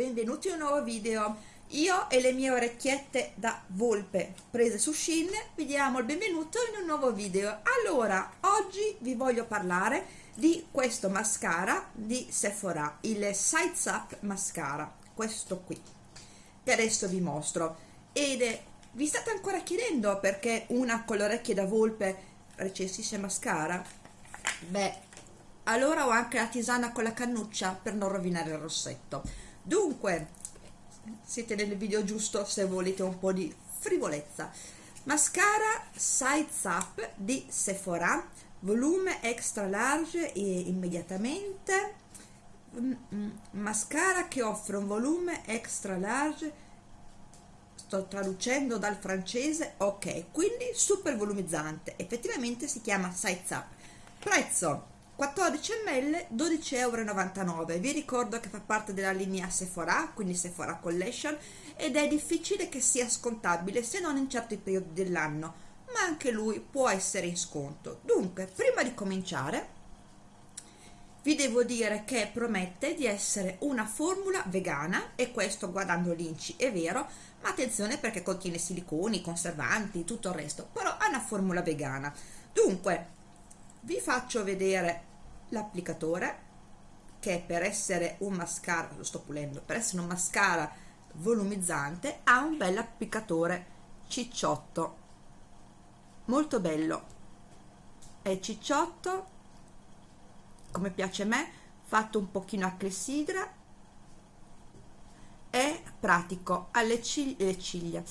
Benvenuti in un nuovo video. Io e le mie orecchiette da volpe prese su Shein vi diamo il benvenuto in un nuovo video. Allora, oggi vi voglio parlare di questo mascara di Sephora, il Sides Up Mascara, questo qui, che adesso vi mostro. Ed è, vi state ancora chiedendo perché una con le orecchie da volpe recensisce mascara? Beh, allora ho anche la tisana con la cannuccia per non rovinare il rossetto dunque siete nel video giusto se volete un po' di frivolezza. Mascara sides up di Sephora volume extra large e immediatamente. Mm, mm, mascara che offre un volume extra large sto traducendo dal francese ok quindi super volumizzante. Effettivamente si chiama sides up prezzo 14 ml 12,99 euro vi ricordo che fa parte della linea Sephora quindi Sephora Collection ed è difficile che sia scontabile se non in certi periodi dell'anno ma anche lui può essere in sconto. Dunque prima di cominciare vi devo dire che promette di essere una formula vegana e questo guardando l'inci è vero ma attenzione perché contiene siliconi, conservanti, tutto il resto però è una formula vegana. Dunque vi faccio vedere l'applicatore che per essere un mascara lo sto pulendo per essere un mascara volumizzante ha un bel applicatore cicciotto. Molto bello. È cicciotto come piace a me fatto un pochino a clessidra. È pratico. Alle ciglia, le ciglia.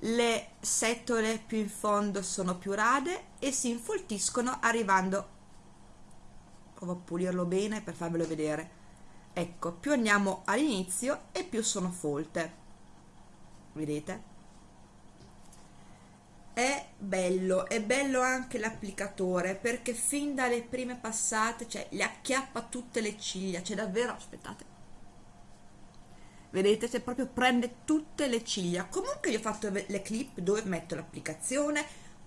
Le setole più in fondo sono più rade e si infoltiscono arrivando provo a pulirlo bene per farvelo vedere. Ecco più andiamo all'inizio e più sono folte. Vedete? È bello è bello anche l'applicatore perché fin dalle prime passate cioè le acchiappa tutte le ciglia cioè davvero aspettate. Vedete se proprio prende tutte le ciglia. Comunque io ho fatto le clip dove metto l'applicazione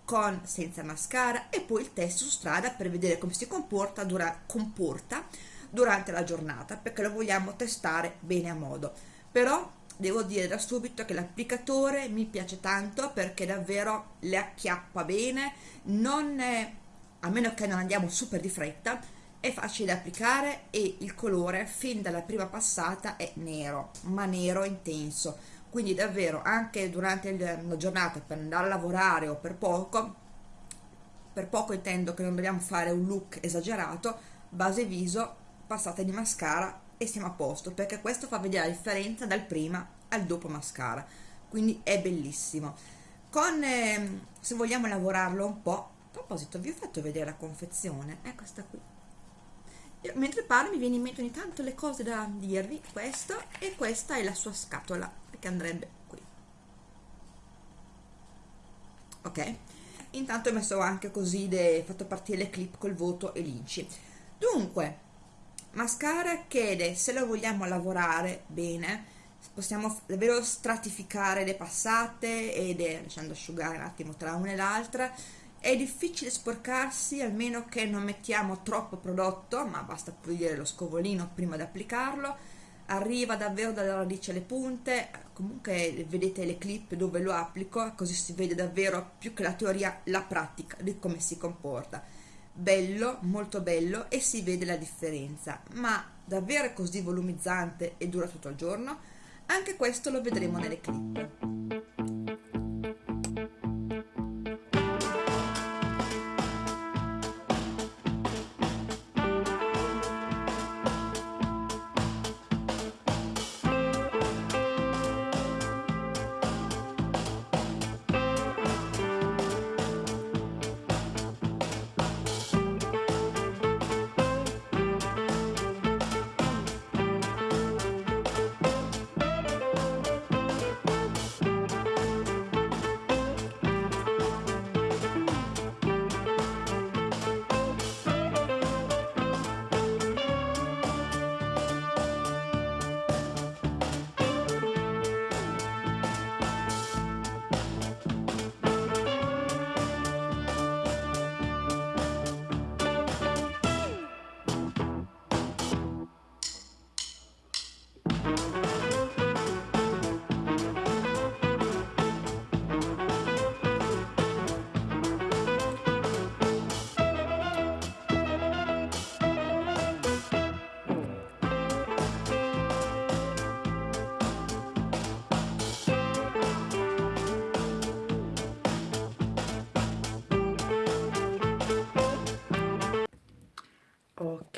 con senza mascara e poi il test su strada per vedere come si comporta, dura, comporta durante la giornata perché lo vogliamo testare bene a modo. Però devo dire da subito che l'applicatore mi piace tanto perché davvero le acchiappa bene non è, a meno che non andiamo super di fretta è facile da applicare e il colore fin dalla prima passata è nero ma nero intenso quindi davvero anche durante la giornata per andare a lavorare o per poco per poco intendo che non dobbiamo fare un look esagerato base viso passata di mascara e siamo a posto perché questo fa vedere la differenza dal prima al dopo mascara. Quindi è bellissimo. Con eh, se vogliamo lavorarlo un po' a proposito vi ho fatto vedere la confezione è questa qui. Io, mentre parlo mi viene in mente ogni tanto le cose da dirvi questo e questa è la sua scatola che andrebbe qui. Ok? Intanto ho messo anche così de, fatto partire le clip col voto e l'inci dunque mascara che se lo vogliamo lavorare bene possiamo davvero stratificare le passate ed lasciando asciugare un attimo tra una e l'altra. È difficile sporcarsi almeno che non mettiamo troppo prodotto ma basta pulire lo scovolino prima di applicarlo arriva davvero dalla radice alle punte comunque vedete le clip dove lo applico così si vede davvero più che la teoria la pratica di come si comporta. Bello molto bello e si vede la differenza ma davvero così volumizzante e dura tutto il giorno? Anche questo lo vedremo nelle clip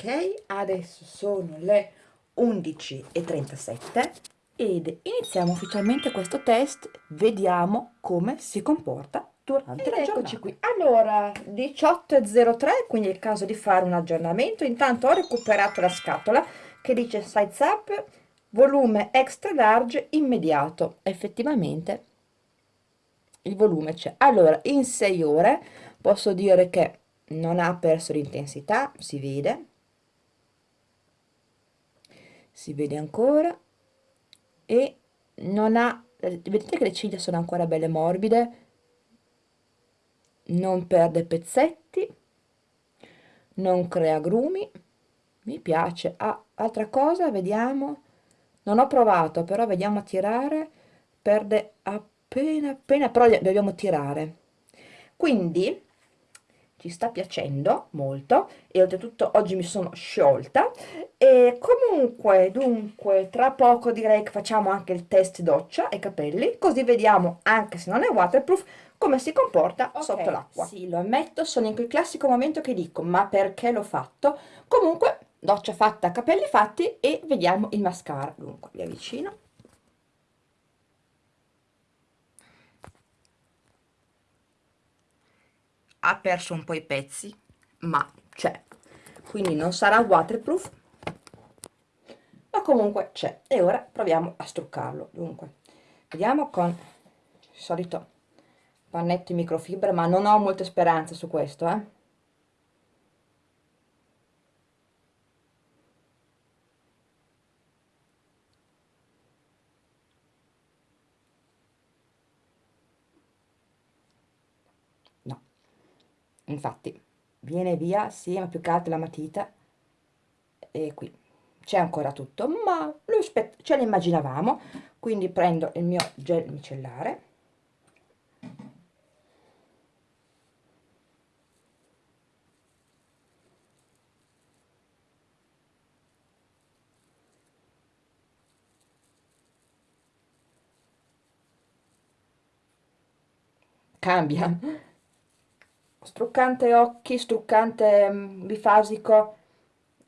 ok adesso sono le 11.37 ed iniziamo ufficialmente questo test. Vediamo come si comporta durante ed la eccoci qui. Allora 18.03 quindi è il caso di fare un aggiornamento. Intanto ho recuperato la scatola che dice size up volume extra large immediato. Effettivamente il volume c'è. Allora in 6 ore posso dire che non ha perso l'intensità si vede si vede ancora e non ha vedete che le ciglia sono ancora belle morbide non perde pezzetti non crea grumi mi piace. Ah, altra cosa vediamo. Non ho provato però vediamo a tirare perde appena appena però dobbiamo tirare. Quindi ci sta piacendo molto e oltretutto oggi mi sono sciolta. E comunque dunque tra poco direi che facciamo anche il test doccia e capelli così vediamo anche se non è waterproof come si comporta okay, sotto l'acqua. sì lo ammetto sono in quel classico momento che dico ma perché l'ho fatto? Comunque doccia fatta capelli fatti e vediamo il mascara. Dunque vi avvicino ha perso un po' i pezzi ma c'è. Quindi non sarà waterproof ma comunque c'è. E ora proviamo a struccarlo. Dunque vediamo con il solito pannetto in microfibra ma non ho molte speranze su questo eh infatti viene via sì ma più che altro la matita e qui. C'è ancora tutto ma ce l'immaginavamo quindi prendo il mio gel micellare. Cambia struccante occhi, struccante mm, bifasico,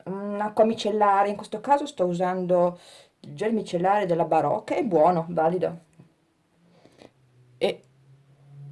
acqua micellare, in questo caso sto usando il gel micellare della Barocca, è buono, valido. E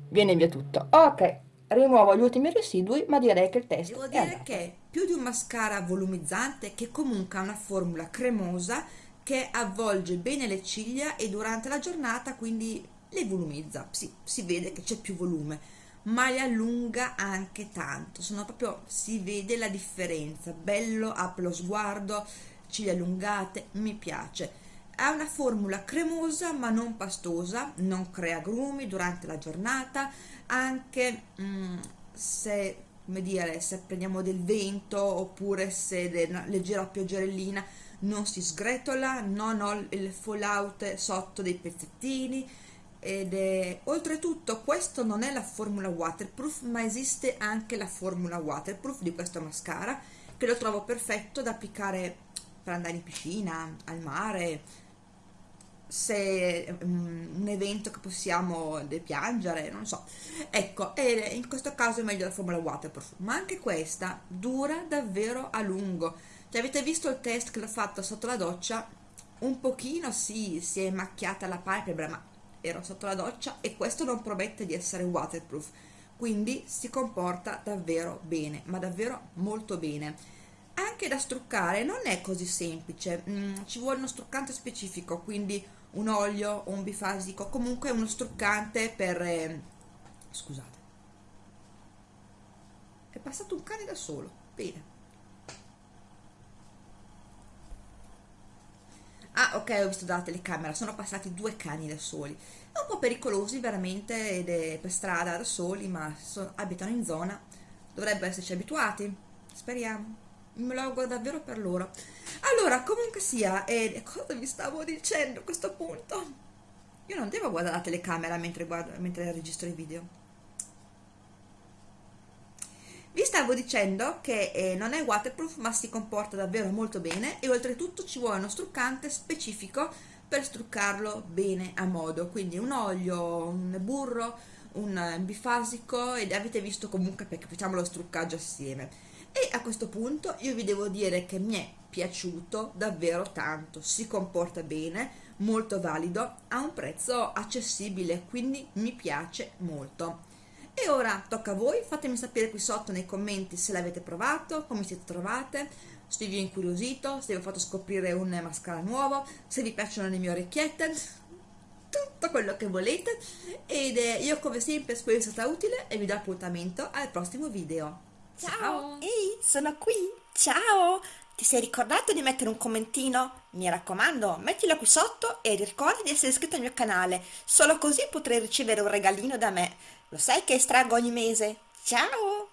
viene via tutto. Ok, rimuovo gli ultimi residui, ma direi che il test Devo dire che più di un mascara volumizzante che comunque ha una formula cremosa che avvolge bene le ciglia e durante la giornata quindi le volumizza. Sì, si vede che c'è più volume ma le allunga anche tanto. Sono proprio si vede la differenza. Bello apre lo sguardo ciglia allungate mi piace. Ha una formula cremosa ma non pastosa non crea grumi durante la giornata anche mm, se come dire se prendiamo del vento oppure se è leggera pioggerellina non si sgretola non ho il fallout sotto dei pezzettini ed è oltretutto questo non è la formula waterproof ma esiste anche la formula waterproof di questo mascara che lo trovo perfetto da applicare per andare in piscina, al mare. Se um, un evento che possiamo piangere, non so. Ecco, e in questo caso è meglio la formula waterproof. Ma anche questa dura davvero a lungo. Cioè, avete visto il test che l'ho fatto sotto la doccia? Un pochino sì, si è macchiata la palpebra ma ero sotto la doccia e questo non promette di essere waterproof. Quindi si comporta davvero bene ma davvero molto bene. Anche da struccare non è così semplice. Mm, ci vuole uno struccante specifico quindi un olio o un bifasico comunque uno struccante per eh... scusate. È passato un cane da solo. Bene ah ok ho visto dalla telecamera. Sono passati due cani da soli. Un po' pericolosi veramente ed è per strada da soli ma so, abitano in zona. Dovrebbero esserci abituati. Speriamo. Me lo auguro davvero per loro. Allora comunque sia eh, cosa vi stavo dicendo a questo punto? Io non devo guardare la telecamera mentre, guardo, mentre registro i video vi stavo dicendo che eh, non è waterproof ma si comporta davvero molto bene e oltretutto ci vuole uno struccante specifico per struccarlo bene a modo. Quindi un olio, un burro, un bifasico ed avete visto comunque perché facciamo lo struccaggio assieme. E a questo punto io vi devo dire che mi è piaciuto davvero tanto. Si comporta bene molto valido a un prezzo accessibile quindi mi piace molto e ora tocca a voi fatemi sapere qui sotto nei commenti se l'avete provato come siete trovate se vi ho incuriosito se vi ho fatto scoprire un mascara nuovo se vi piacciono le mie orecchiette tutto quello che volete ed io come sempre spero sia stata utile e vi do appuntamento al prossimo video ciao, ciao. ehi sono qui ciao ti sei ricordato di mettere un commentino? Mi raccomando, mettilo qui sotto e ricorda di essere iscritto al mio canale, solo così potrai ricevere un regalino da me. Lo sai che estraggo ogni mese? Ciao!